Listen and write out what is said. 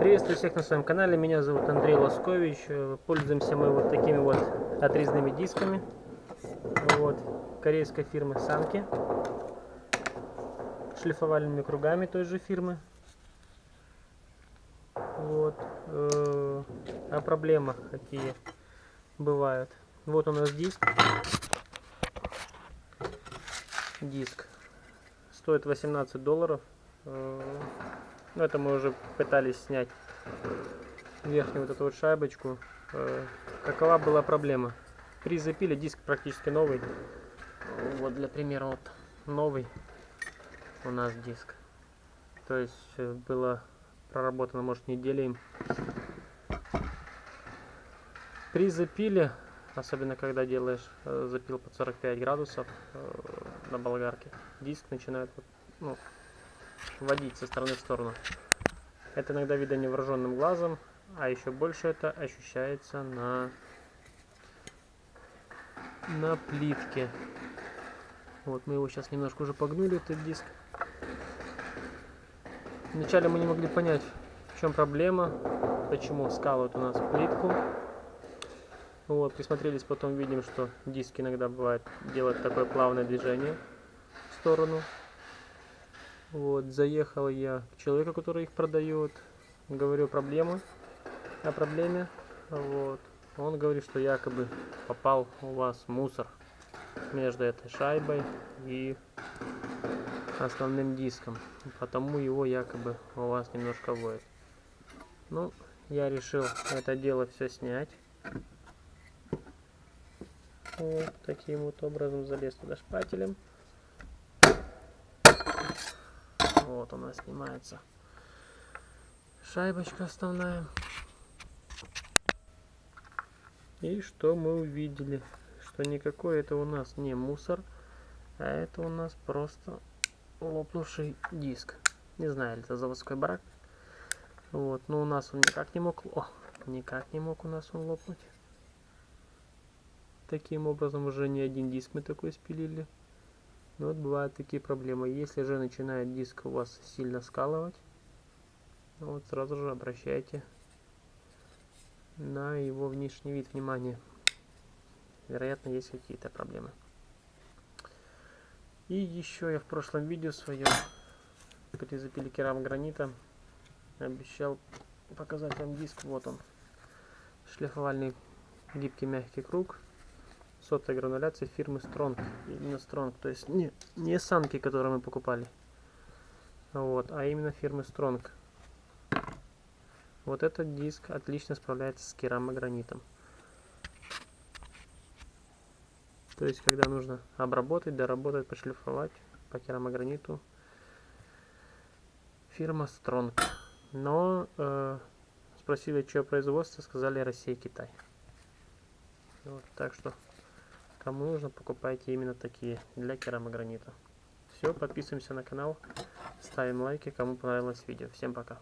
Приветствую всех на своем канале, меня зовут Андрей Лоскович. Пользуемся мы вот такими вот отрезными дисками. Вот, корейской фирмы Санки. Шлифовальными кругами той же фирмы. Вот. э, О проблемах какие бывают. Вот у нас диск. Диск. Стоит 18 долларов. Э, Ну, это мы уже пытались снять верхнюю вот эту вот шайбочку. Э, Какова была проблема? При запиле диск практически новый. Вот для примера вот новый у нас диск. То есть э, было проработано может неделю им. Особенно когда делаешь э, запил под 45 градусов э, на болгарке, диск начинает ну, водить со стороны в сторону. Это иногда видно невооруженным глазом, а еще больше это ощущается на, на плитке. Вот мы его сейчас немножко уже погнули, этот диск. Вначале мы не могли понять, в чем проблема, почему скалывают у нас плитку. Вот, присмотрелись, потом видим, что диск иногда бывает делает такое плавное движение в сторону. Вот, заехал я к человеку, который их продает, говорю проблему, о проблеме, вот. Он говорит, что якобы попал у вас мусор между этой шайбой и основным диском, потому его якобы у вас немножко воет. Ну, я решил это дело все снять. Вот таким вот образом залез туда шпателем. Вот у нас снимается шайбочка основная. И что мы увидели? Что никакой это у нас не мусор, а это у нас просто лопнувший диск. Не знаю, это заводской брак. Вот, но у нас он никак не мог... О, никак не мог у нас он лопнуть. Таким образом уже не один диск мы такой спилили. Но вот бывают такие проблемы. Если же начинает диск у вас сильно скалывать, вот сразу же обращайте на его внешний вид внимание. Вероятно, есть какие-то проблемы. И еще я в прошлом видео своем при запиле керамогранита обещал показать вам диск. Вот он. Шлифовальный гибкий мягкий круг сотой грануляции фирмы Strong. Именно Strong. То есть не, не санки, которые мы покупали. Вот, а именно фирмы Strong. Вот этот диск отлично справляется с керамогранитом. То есть, когда нужно обработать, доработать, пошлифовать по керамограниту, фирма Strong. Но э, спросили, что производство, сказали Россия, Китай. Вот, так что, кому нужно, покупайте именно такие для керамогранита. Все, подписываемся на канал, ставим лайки, кому понравилось видео. Всем пока.